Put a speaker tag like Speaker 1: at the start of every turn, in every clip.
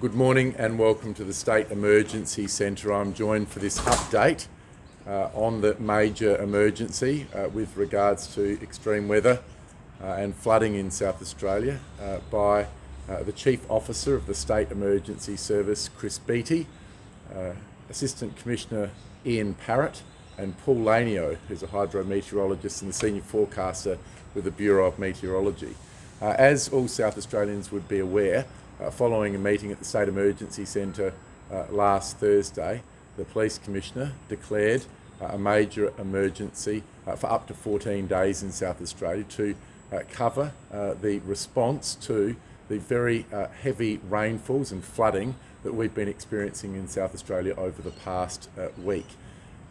Speaker 1: Good morning and welcome to the State Emergency Centre. I'm joined for this update uh, on the major emergency uh, with regards to extreme weather uh, and flooding in South Australia uh, by uh, the Chief Officer of the State Emergency Service, Chris Beattie, uh, Assistant Commissioner Ian Parrott and Paul Lanio, who's a hydrometeorologist and the Senior Forecaster with the Bureau of Meteorology. as all South Australians would be aware, uh, following a meeting at the State Emergency Centre uh, last Thursday, the Police Commissioner declared uh, a major emergency uh, for up to 14 days in South Australia to uh, cover uh, the response to the very heavy rainfalls and flooding that we've been experiencing in South Australia over the past week.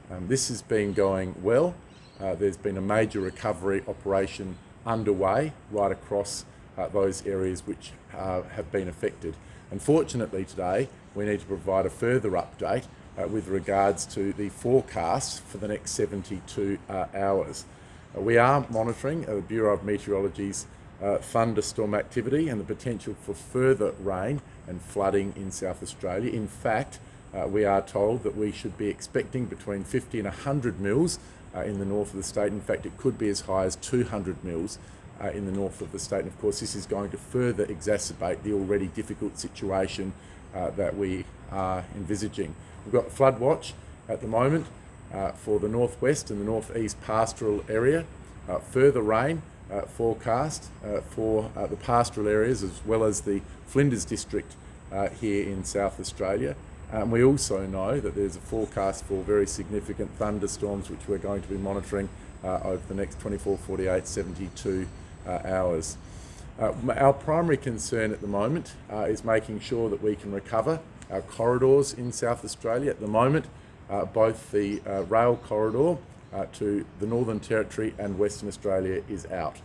Speaker 1: Um, this has been going well. there's been a major recovery operation underway right across uh, those areas which uh, have been affected. Unfortunately today we need to provide a further update uh, with regards to the forecast for the next 72 uh, hours. Uh, we are monitoring uh, the Bureau of Meteorology's thunderstorm activity and the potential for further rain and flooding in South Australia. In fact, we are told that we should be expecting between 50 and 100 mils in the north of the state. In fact, it could be as high as 200 mils uh, in the north of the state. And of course, this is going to further exacerbate the already difficult situation uh, that we are envisaging. We've got flood watch at the moment uh, for the northwest and the northeast pastoral area. Uh, further rain uh, forecast uh, for the pastoral areas as well as the Flinders district here in South Australia. And we also know that there's a forecast for very significant thunderstorms which we're going to be monitoring over the next 24, 48, 72 uh, hours. Uh, our primary concern at the moment uh, is making sure that we can recover our corridors in South Australia. At the moment, both the rail corridor to the Northern Territory and Western Australia is out.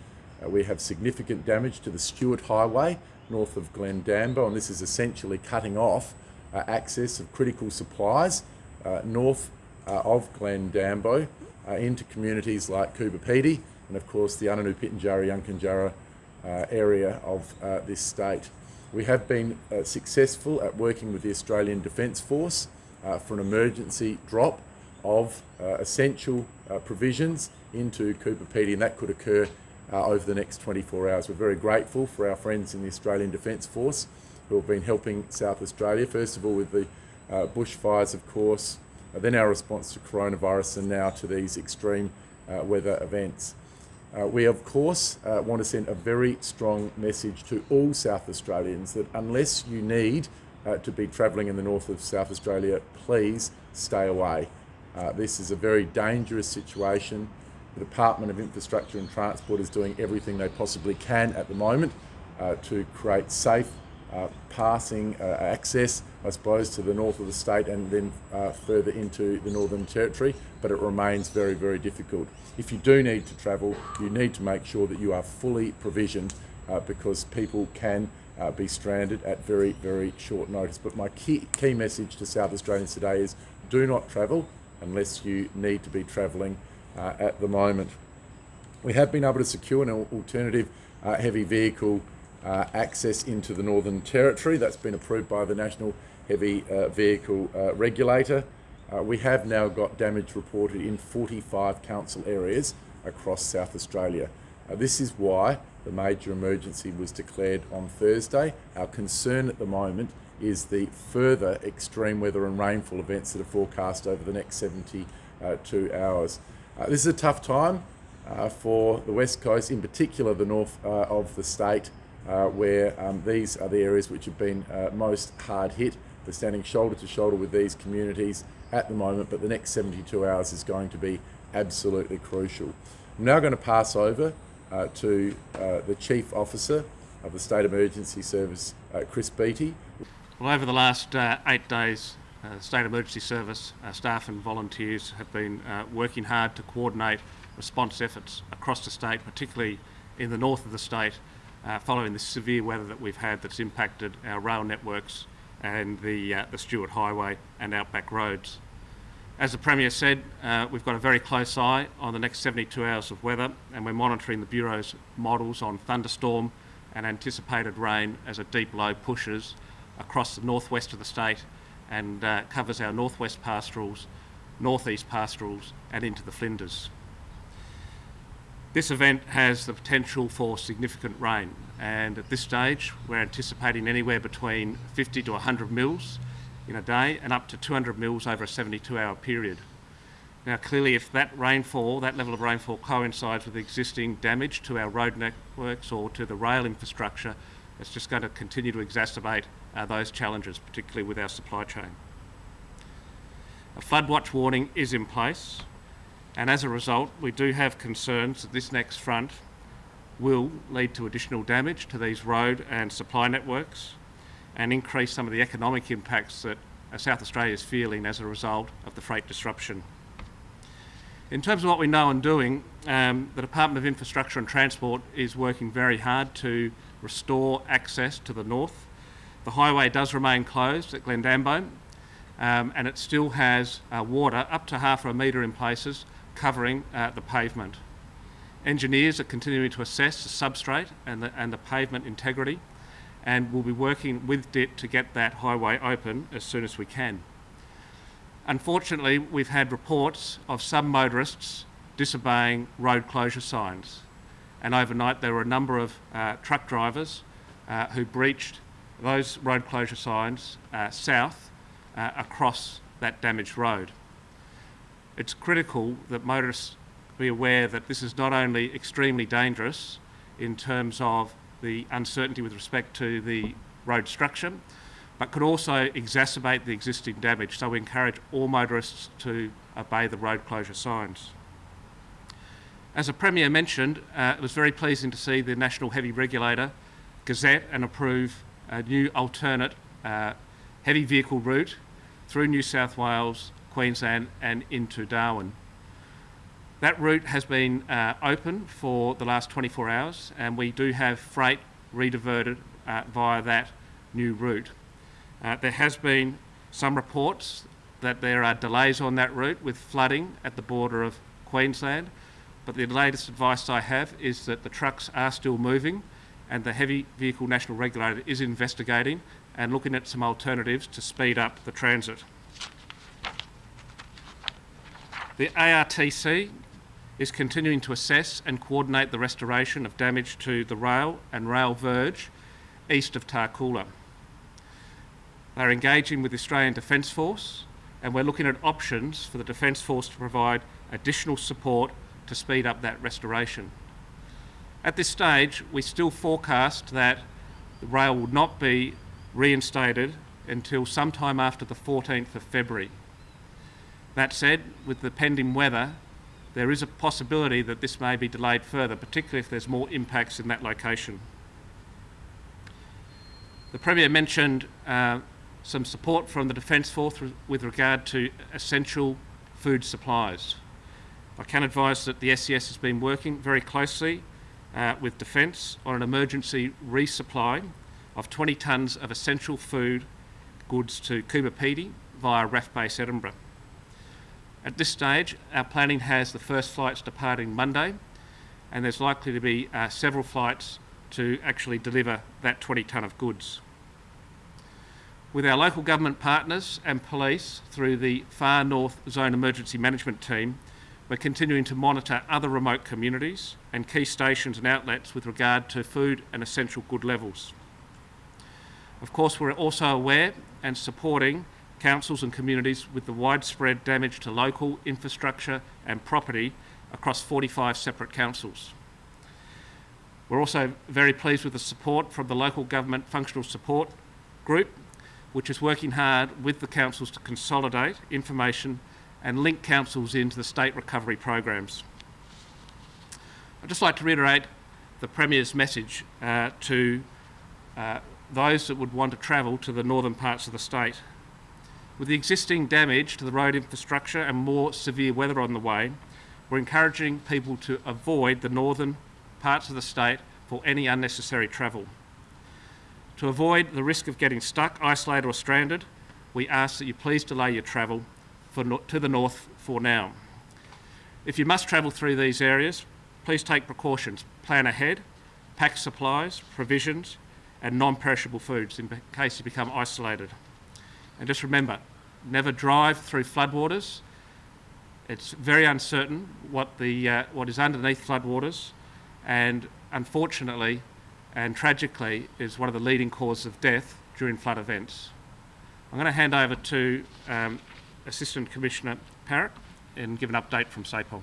Speaker 1: we have significant damage to the Stuart Highway north of Glen Glendambo, and this is essentially cutting off uh, access of critical supplies uh, north uh, of Glendambo into communities like Coober Pedy and of course the Anangu Pitjantjatjara Yankunytjatjara uh, area of uh, this state. We have been uh, successful at working with the Australian Defence Force uh, for an emergency drop of uh, essential uh, provisions into Coober Pedy and that could occur over the next 24 hours. We're very grateful for our friends in the Australian Defence Force who have been helping South Australia, first of all with the bushfires of course, then our response to coronavirus and now to these extreme weather events. Uh, we, of course, uh, want to send a very strong message to all South Australians that unless you need uh, to be travelling in the north of South Australia, please stay away. Uh, this is a very dangerous situation. The Department of Infrastructure and Transport is doing everything they possibly can at the moment uh, to create safe passing uh, access, I suppose, to the north of the state and then uh, further into the Northern Territory, but it remains very, very difficult. If you do need to travel, you need to make sure that you are fully provisioned uh, because people can uh, be stranded at very, very short notice. But my key, key message to South Australians today is do not travel unless you need to be travelling at the moment. We have been able to secure an alternative heavy vehicle uh, access into the Northern Territory. That's been approved by the National Heavy uh, Vehicle uh, Regulator. Uh, we have now got damage reported in 45 council areas across South Australia. Uh, this is why the major emergency was declared on Thursday. Our concern at the moment is the further extreme weather and rainfall events that are forecast over the next 72 hours. this is a tough time for the West Coast, in particular the north of the state, uh, where um, these are the areas which have been uh, most hard hit. We're standing shoulder to shoulder with these communities at the moment, but the next 72 hours is going to be absolutely crucial. I'm now going to pass over uh, to uh, the Chief Officer of the State Emergency Service, uh, Chris Beattie.
Speaker 2: Well, over the last uh, eight days, uh, State Emergency Service staff and volunteers have been working hard to coordinate response efforts across the state, particularly in the north of the state, uh, following the severe weather that we've had that's impacted our rail networks and the, uh, the Stuart Highway and outback roads. As the Premier said, uh, we've got a very close eye on the next 72 hours of weather and we're monitoring the Bureau's models on thunderstorm and anticipated rain as a deep low pushes across the northwest of the state and uh, covers our northwest pastorals, northeast pastorals and into the Flinders. This event has the potential for significant rain and at this stage we're anticipating anywhere between 50 to 100 mils in a day and up to 200 mils over a 72 hour period. Now clearly if that rainfall, that level of rainfall coincides with existing damage to our road networks or to the rail infrastructure, it's just going to continue to exacerbate uh, those challenges, particularly with our supply chain. A flood watch warning is in place and as a result we do have concerns that this next front will lead to additional damage to these road and supply networks and increase some of the economic impacts that uh, South Australia is feeling as a result of the freight disruption. In terms of what we know and doing, um, the Department of Infrastructure and Transport is working very hard to restore access to the north. The highway does remain closed at Glendambo um, and it still has uh, water up to half a metre in places covering uh, the pavement. Engineers are continuing to assess the substrate and the, and the pavement integrity and we'll be working with DIT to get that highway open as soon as we can. Unfortunately, we've had reports of some motorists disobeying road closure signs and overnight there were a number of uh, truck drivers uh, who breached those road closure signs uh, south uh, across that damaged road. It's critical that motorists be aware that this is not only extremely dangerous in terms of the uncertainty with respect to the road structure, but could also exacerbate the existing damage. So we encourage all motorists to obey the road closure signs. As the Premier mentioned, uh, it was very pleasing to see the National Heavy Regulator gazette and approve a new alternate uh, heavy vehicle route through New South Wales, Queensland and into Darwin. That route has been uh, open for the last 24 hours and we do have freight rediverted uh, via that new route. Uh, there has been some reports that there are delays on that route with flooding at the border of Queensland, but the latest advice I have is that the trucks are still moving and the Heavy Vehicle National Regulator is investigating and looking at some alternatives to speed up the transit. The ARTC is continuing to assess and coordinate the restoration of damage to the rail and rail verge east of Tarcoola. They're engaging with the Australian Defence Force and we're looking at options for the Defence Force to provide additional support to speed up that restoration. At this stage, we still forecast that the rail will not be reinstated until sometime after the 14th of February. That said, with the pending weather, there is a possibility that this may be delayed further, particularly if there's more impacts in that location. The Premier mentioned uh, some support from the Defence Force with regard to essential food supplies. I can advise that the SES has been working very closely uh, with Defence on an emergency resupply of 20 tonnes of essential food goods to Coober Pedy via RAAF Base Edinburgh. At this stage, our planning has the first flights departing Monday, and there's likely to be uh, several flights to actually deliver that 20 tonne of goods. With our local government partners and police through the Far North Zone Emergency Management Team, we're continuing to monitor other remote communities and key stations and outlets with regard to food and essential good levels. Of course, we're also aware and supporting councils and communities with the widespread damage to local infrastructure and property across 45 separate councils. We're also very pleased with the support from the Local Government Functional Support Group, which is working hard with the councils to consolidate information and link councils into the state recovery programs. I'd just like to reiterate the Premier's message uh, to uh, those that would want to travel to the northern parts of the state. With the existing damage to the road infrastructure and more severe weather on the way, we're encouraging people to avoid the northern parts of the state for any unnecessary travel. To avoid the risk of getting stuck, isolated or stranded, we ask that you please delay your travel no to the north for now. If you must travel through these areas, please take precautions. Plan ahead, pack supplies, provisions, and non-perishable foods in case you become isolated. And just remember, never drive through floodwaters. It's very uncertain what, the, uh, what is underneath floodwaters and unfortunately and tragically is one of the leading causes of death during flood events. I'm going to hand over to um, Assistant Commissioner Parrott and give an update from SAPOL.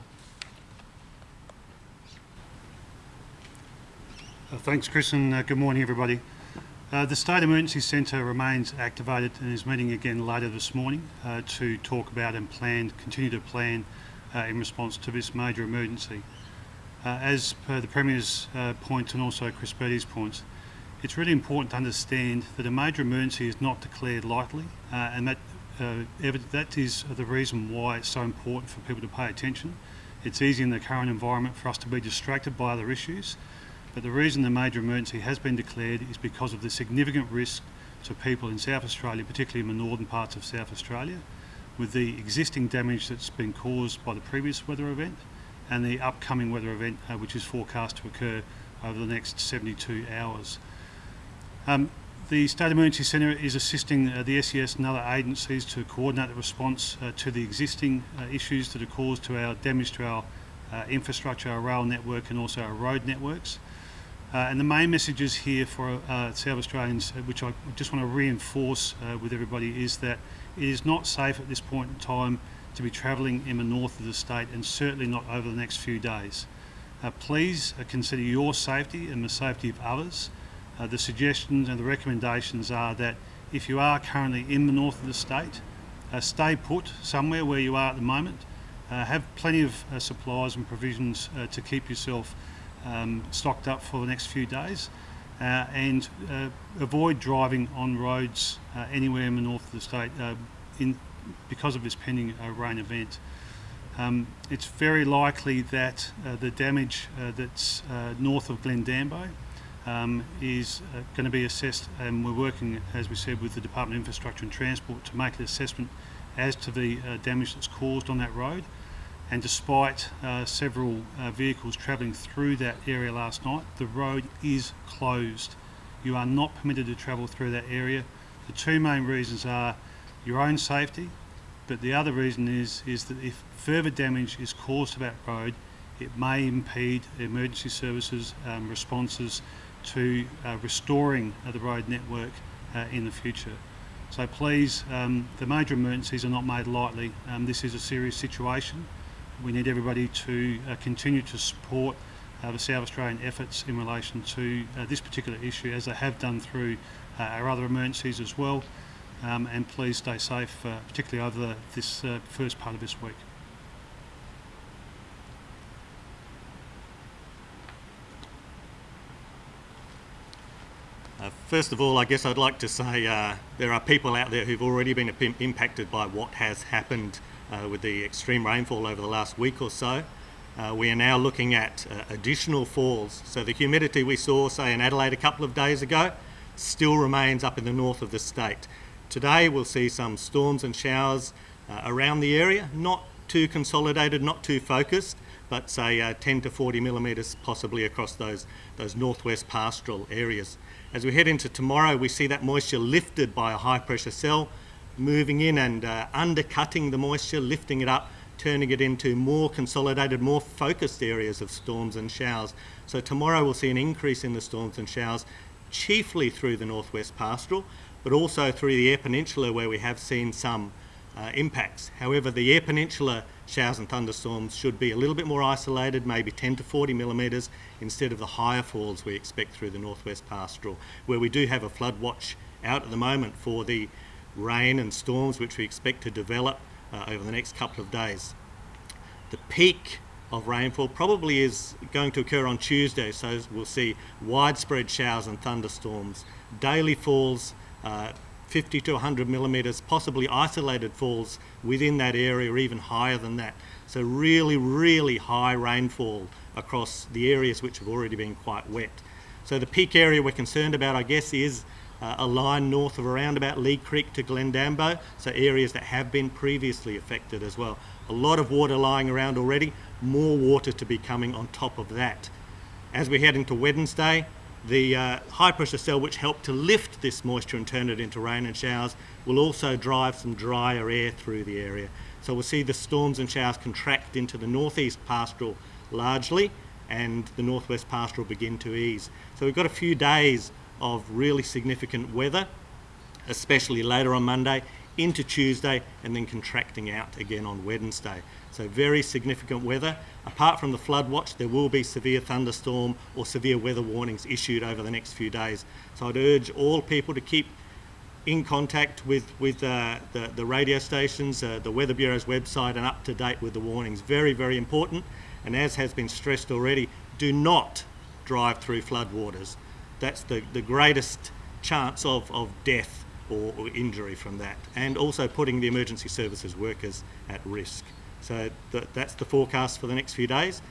Speaker 3: Uh, thanks, Chris, and uh, good morning, everybody. Uh, the State Emergency Centre remains activated and is meeting again later this morning uh, to talk about and plan, continue to plan uh, in response to this major emergency. Uh, as per the Premier's points point and also Chris Beattie's points, it's really important to understand that a major emergency is not declared lightly, and that that is the reason why it's so important for people to pay attention. It's easy in the current environment for us to be distracted by other issues, but the reason the major emergency has been declared is because of the significant risk to people in South Australia, particularly in the northern parts of South Australia, with the existing damage that's been caused by the previous weather event and the upcoming weather event, uh, which is forecast to occur over the next 72 hours. Um, the State Emergency Centre is assisting uh, the SES and other agencies to coordinate the response uh, to the existing uh, issues that are caused to our damage to our uh, infrastructure, our rail network and also our road networks. Uh, and the main messages here for uh, South Australians, uh, which I just want to reinforce uh, with everybody, is that it is not safe at this point in time to be travelling in the north of the state and certainly not over the next few days. Uh, please uh, consider your safety and the safety of others. the suggestions and the recommendations are that if you are currently in the north of the state, stay put somewhere where you are at the moment. have plenty of supplies and provisions to keep yourself um, stocked up for the next few days uh, and uh, avoid driving on roads uh, anywhere in the north of the state uh, in, because of this pending uh, rain event. Um, it's very likely that uh, the damage that's north of Glendambo um, is going to be assessed and we're working, as we said, with the Department of Infrastructure and Transport to make an assessment as to the damage that's caused on that road and despite uh, several uh, vehicles travelling through that area last night, the road is closed. You are not permitted to travel through that area. The two main reasons are your own safety, but the other reason is, is that if further damage is caused to that road, it may impede emergency services um, responses to uh, restoring uh, the road network uh, in the future. So please, um, the major emergencies are not made lightly. Um, this is a serious situation we need everybody to uh, continue to support uh, the South Australian efforts in relation to uh, this particular issue as they have done through our other emergencies as well um, and please stay safe uh, particularly over the, this uh, first part of this week.
Speaker 4: Uh, first of all, I guess I'd like to say there are people out there who've already been impacted by what has happened uh, with the extreme rainfall over the last week or so. Uh, we are now looking at uh, additional falls. So the humidity we saw, say, in Adelaide a couple of days ago, still remains up in the north of the state. Today we'll see some storms and showers uh, around the area, not too consolidated, not too focused, but say uh, 10 to 40 millimetres possibly across those, those northwest pastoral areas. As we head into tomorrow, we see that moisture lifted by a high pressure cell, moving in and uh, undercutting the moisture, lifting it up, turning it into more consolidated, more focused areas of storms and showers. So tomorrow we'll see an increase in the storms and showers, chiefly through the northwest pastoral, but also through the Eyre Peninsula where we have seen some uh, impacts. However, the Eyre Peninsula showers and thunderstorms should be a little bit more isolated, maybe 10 to 40 millimetres, instead of the higher falls we expect through the northwest pastoral, where we do have a flood watch out at the moment for the rain and storms which we expect to develop uh, over the next couple of days. The peak of rainfall probably is going to occur on Tuesday, so we'll see widespread showers and thunderstorms, daily falls, uh, 50 to 100 millimetres, possibly isolated falls within that area or even higher than that. So really, really high rainfall across the areas which have already been quite wet. So the peak area we're concerned about, I guess, is uh, a line north of around about Leigh Creek to Glendambo, so areas that have been previously affected as well. A lot of water lying around already, more water to be coming on top of that. As we head into Wednesday, The uh, high pressure cell, which helped to lift this moisture and turn it into rain and showers, will also drive some drier air through the area. So we'll see the storms and showers contract into the northeast pastoral largely, and the northwest pastoral begin to ease. So we've got a few days of really significant weather, especially later on Monday, into Tuesday, and then contracting out again on Wednesday. So very significant weather. Apart from the flood watch, there will be severe thunderstorm or severe weather warnings issued over the next few days. So I'd urge all people to keep in contact with, with uh, the, the radio stations, uh, the Weather Bureau's website, and up to date with the warnings. Very, very important. And as has been stressed already, do not drive through floodwaters. That's the, the greatest chance of, of death or, or injury from that, and also putting the emergency services workers at risk. So th- that's the forecast for the next few days.